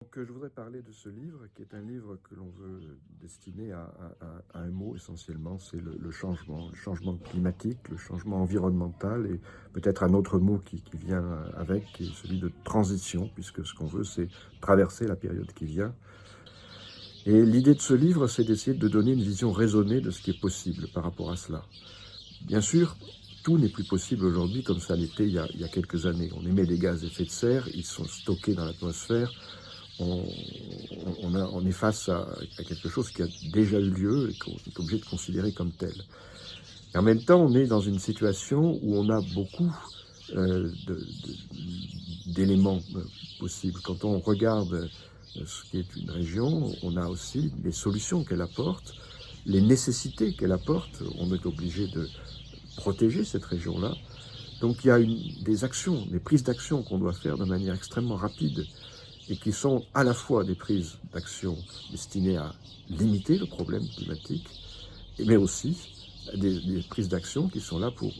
Donc, je voudrais parler de ce livre, qui est un livre que l'on veut destiner à, un mot essentiellement, c'est le, changement, le changement climatique, le changement environnemental, et peut-être un autre mot qui, qui, vient avec, qui est celui de transition, puisque ce qu'on veut, c'est traverser la période qui vient. Et l'idée de ce livre, c'est d'essayer de donner une vision raisonnée de ce qui est possible par rapport à cela. Bien sûr, tout n'est plus possible aujourd'hui comme ça l'était il, il, y a quelques années. On émet des gaz à effet de serre, ils sont stockés dans l'atmosphère, on, est face à, quelque chose qui a déjà eu lieu et qu'on est obligé de considérer comme tel. Et en même temps, on est dans une situation où on a beaucoup euh, d'éléments euh, possibles. Quand on regarde euh, ce qui est une région, on a aussi les solutions qu'elle apporte, les nécessités qu'elle apporte. On est obligé de protéger cette région-là. Donc il y a des actions, des prises d'action qu'on doit faire de manière extrêmement rapide et qui sont à la fois des prises d'action destinées à limiter le problème climatique, mais aussi des, prises d'action qui sont là pour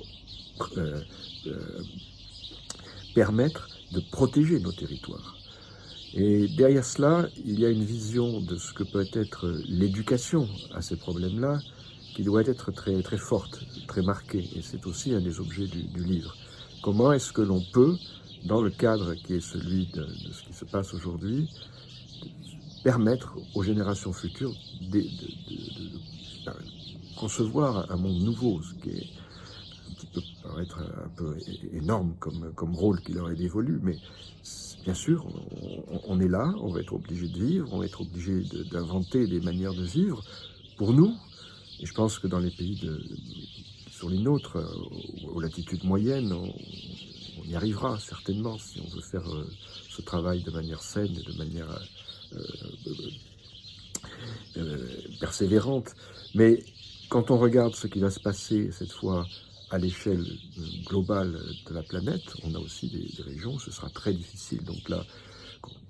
euh, euh, permettre de protéger nos territoires. Et derrière cela, il y a une vision de ce que peut être l'éducation à ces problèmes-là, qui doit être très, très forte, très marquée. Et c'est aussi un des objets du, du livre. Comment est-ce que l'on peut dans le cadre qui est celui de, ce qui se passe aujourd'hui, permettre aux générations futures de, concevoir un monde nouveau, ce qui est paraître un peu énorme comme, rôle qui leur est dévolu, mais bien sûr, on, est là, on va être obligé de vivre, on va être obligé d'inventer des manières de vivre pour nous, et je pense que dans les pays de, sur les nôtres, aux latitudes moyennes, y arrivera certainement si on veut faire euh, ce travail de manière saine et de manière euh, euh, persévérante. Mais quand on regarde ce qui va se passer cette fois à l'échelle globale de la planète, on a aussi des, régions où ce sera très difficile. Donc là,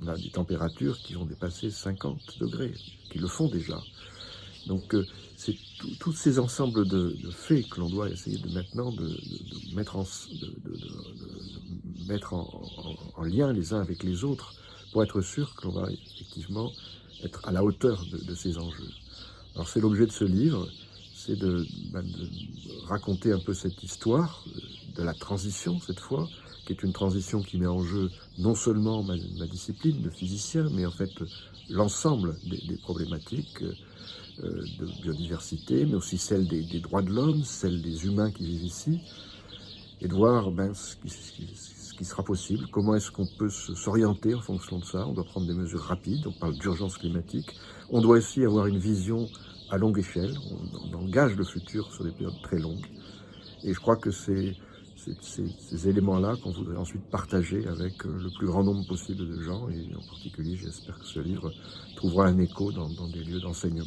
on a des températures qui vont dépasser 50 degrés, qui le font déjà. Donc c'est tous ces ensembles de, faits que l'on doit essayer de maintenant de, mettre, en, mettre en, lien les uns avec les autres pour être sûr que l'on va effectivement être à la hauteur de, ces enjeux. Alors c'est l'objet de ce livre, c'est de, ben, raconter un peu cette histoire de la transition cette fois, qui est une transition qui met en jeu non seulement ma, discipline de physicien, mais en fait l'ensemble des, problématiques euh, de biodiversité, mais aussi celle des, droits de l'homme, celle des humains qui vivent ici, et de voir ben, ce, qui, sera possible, comment est-ce qu'on peut s'orienter en fonction de ça? On doit prendre des mesures rapides, on parle d'urgence climatique. On doit aussi avoir une vision à longue échelle, on, engage le futur sur des périodes très longues. Et je crois que c'est ces, éléments-là qu'on voudrait ensuite partager avec euh, le plus grand nombre possible de gens, et en particulier j'espère que ce livre trouvera un écho dans des lieux d'enseignement.